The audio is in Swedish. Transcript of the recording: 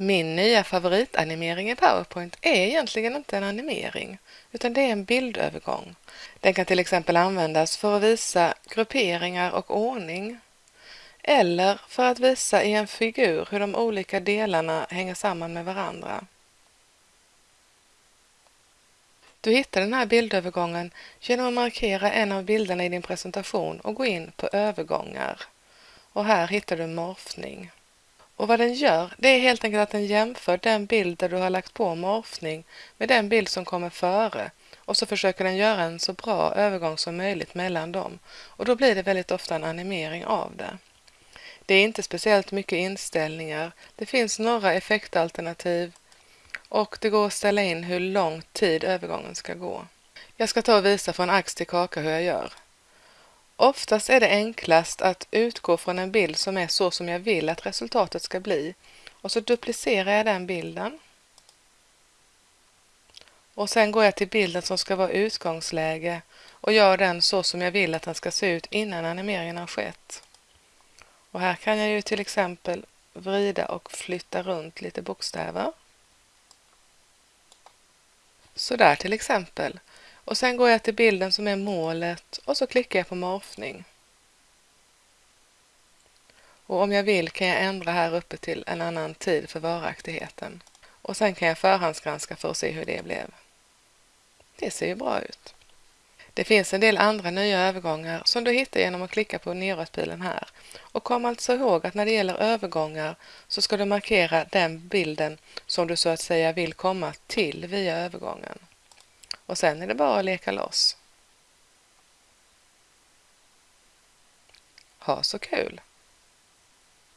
Min nya favoritanimering i PowerPoint är egentligen inte en animering, utan det är en bildövergång. Den kan till exempel användas för att visa grupperingar och ordning, eller för att visa i en figur hur de olika delarna hänger samman med varandra. Du hittar den här bildövergången genom att markera en av bilderna i din presentation och gå in på övergångar. Och här hittar du morfning. Och vad den gör, det är helt enkelt att den jämför den bild där du har lagt på morfning med den bild som kommer före och så försöker den göra en så bra övergång som möjligt mellan dem. Och då blir det väldigt ofta en animering av det. Det är inte speciellt mycket inställningar. Det finns några effektalternativ och det går att ställa in hur lång tid övergången ska gå. Jag ska ta och visa från ax till kaka hur jag gör. Oftast är det enklast att utgå från en bild som är så som jag vill att resultatet ska bli och så duplicerar jag den bilden. Och sen går jag till bilden som ska vara utgångsläge och gör den så som jag vill att den ska se ut innan animeringen har skett. Och här kan jag ju till exempel vrida och flytta runt lite bokstäver. Så där till exempel. Och sen går jag till bilden som är målet och så klickar jag på morfning. Och om jag vill kan jag ändra här uppe till en annan tid för varaktigheten. Och sen kan jag förhandsgranska för att se hur det blev. Det ser ju bra ut. Det finns en del andra nya övergångar som du hittar genom att klicka på neråtpilen här. Och kom alltså ihåg att när det gäller övergångar så ska du markera den bilden som du så att säga vill komma till via övergången. Och sen är det bara att leka loss. Ha så kul!